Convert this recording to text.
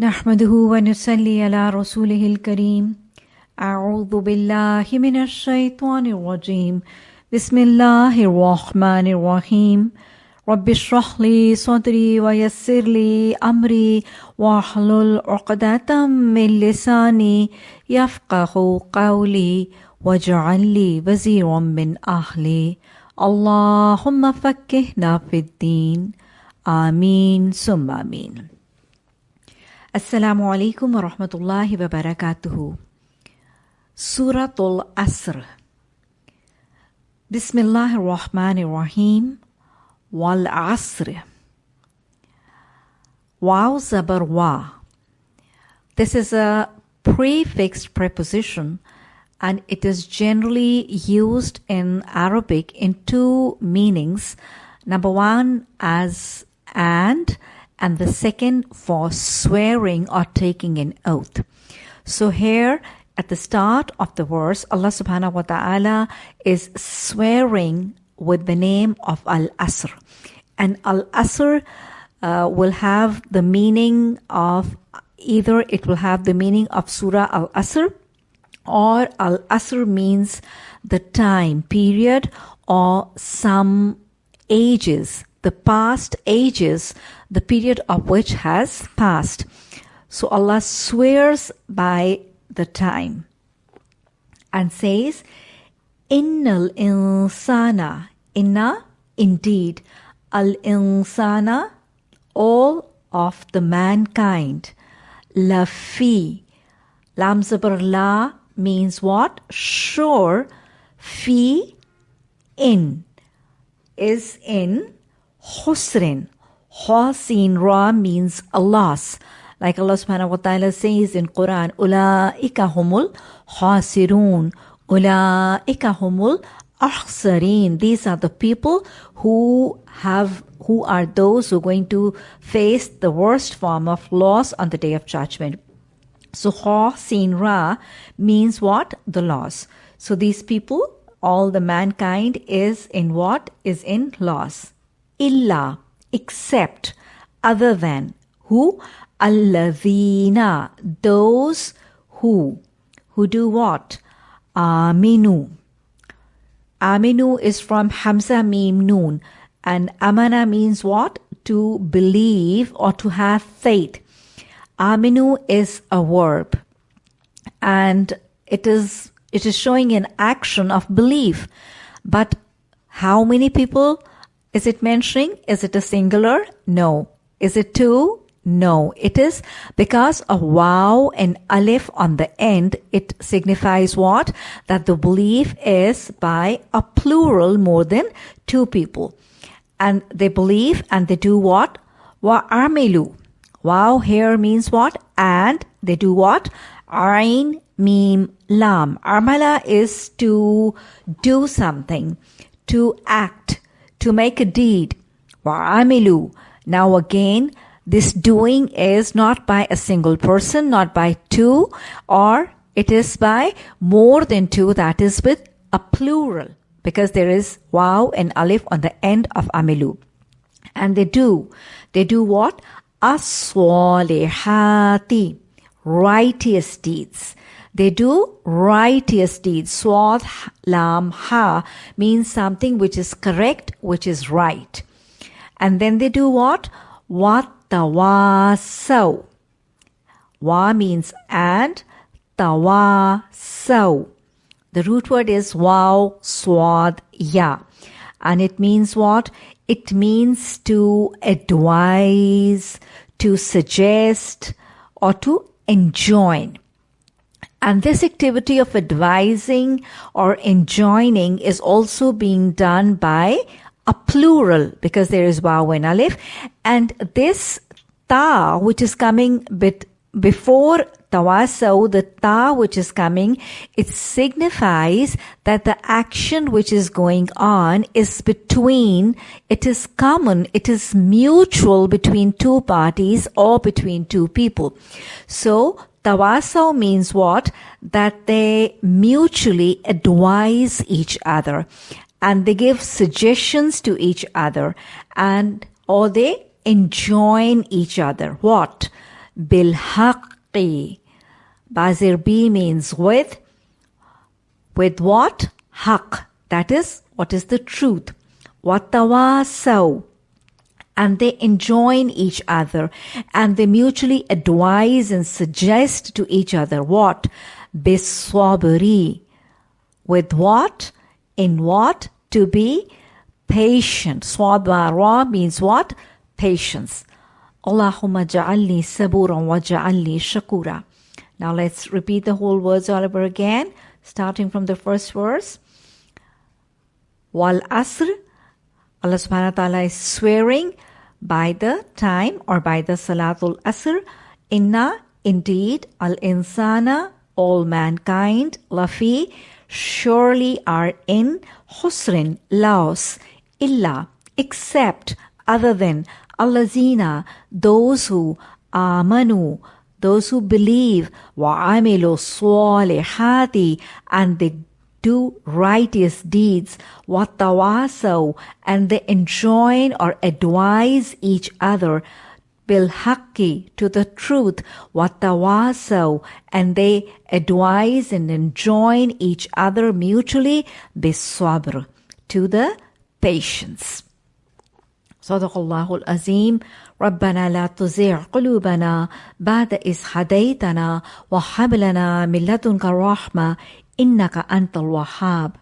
نحمده ونصلي على رسوله الكريم. أعوذ بالله من الشيطان الرجيم. بسم الله الرحمن الرحيم. رب اشرح لي صدري ويسر لي أمري واحلل عقدة من لساني يفقه قولي واجعل لي وزيرا من أهلي. اللهم فكهنا في الدين. آمين. ثم آمين. Assalamu alaikum wa rahmatullahi wa barakatuhu. Suratul Asr. Bismillahir Rahmanir Rahim. Wal Asr. Wow Zabar Wa. This is a prefixed preposition and it is generally used in Arabic in two meanings. Number one as and and the second for swearing or taking an oath. So here at the start of the verse, Allah subhanahu wa ta'ala is swearing with the name of Al Asr. And Al Asr uh, will have the meaning of either it will have the meaning of Surah Al Asr or Al Asr means the time period or some ages the past ages, the period of which has passed. So Allah swears by the time and says, Innal insana, inna, indeed, al insana, all of the mankind, lafi, lam zabar la means what? Sure, fi, in, is in Husrin. Hasin Ra means a loss. Like Allah subhanahu wa ta'ala says in Quran, Ula'ika humul hasirun. Ula'ika humul ahsarin. These are the people who have who are those who are going to face the worst form of loss on the day of judgment. So Ha Sin Ra means what? The loss. So these people, all the mankind is in what? Is in loss illa, except, other than. Who? Alladhina, those who. Who do what? Aminu. Aminu is from Hamza Mim Noon. And Amana means what? To believe or to have faith. Aminu is a verb. And it is, it is showing an action of belief. But how many people? Is it mentioning? Is it a singular? No. Is it two? No. It is because of wow and alif on the end. It signifies what? That the belief is by a plural more than two people. And they believe and they do what? Wa amilu. Wow here means what? And they do what? Ain, mim, lam. Armala is to do something, to act to make a deed. Wa'amilu. Now again, this doing is not by a single person, not by two, or it is by more than two, that is with a plural, because there is wow and alif on the end of amilu. And they do. They do what? As-salihati. Righteous deeds. They do righteous deeds. Swad lam ha means something which is correct, which is right. And then they do what? Tawasaw. Wa means and, tawasaw. The root word is wow, swad, ya. And it means what? It means to advise, to suggest, or to enjoin. And this activity of advising or enjoining is also being done by a plural because there is waw and alif. And this ta, which is coming bit before tawasaw, the ta which is coming, it signifies that the action which is going on is between, it is common, it is mutual between two parties or between two people. So Tawasaw means what? That they mutually advise each other and they give suggestions to each other and or they enjoin each other. What? Bilhaqi. Bazir B means with. With what? Haq. That is, what is the truth. What Watawasaw. And they enjoin each other and they mutually advise and suggest to each other what? Biswabri. With what? In what? To be patient. Swabara means what? Patience. Allahumma ja'alni saburan wa ja'alni shakura. Now let's repeat the whole words all over again, starting from the first verse. Wal asr, Allah subhanahu wa ta'ala is swearing by the time or by the Salatul Asr, inna, indeed, al insana, all mankind, lafi, surely are in husrin, loss, illa, except, other than, allazina, those who, amanu, those who believe, wa amilu salihati, and they do righteous deeds, وَتَوَاسَوْا and they enjoin or advise each other, bilhaki to the truth, وَتَوَاسَوْا and they advise and enjoin each other mutually, biswabr to the patience. صدق الله العظيم ربنا لا تزغ قلوبنا بعد إذ هديتنا وهب لنا من لدنك الرحمة innaka antal wahhab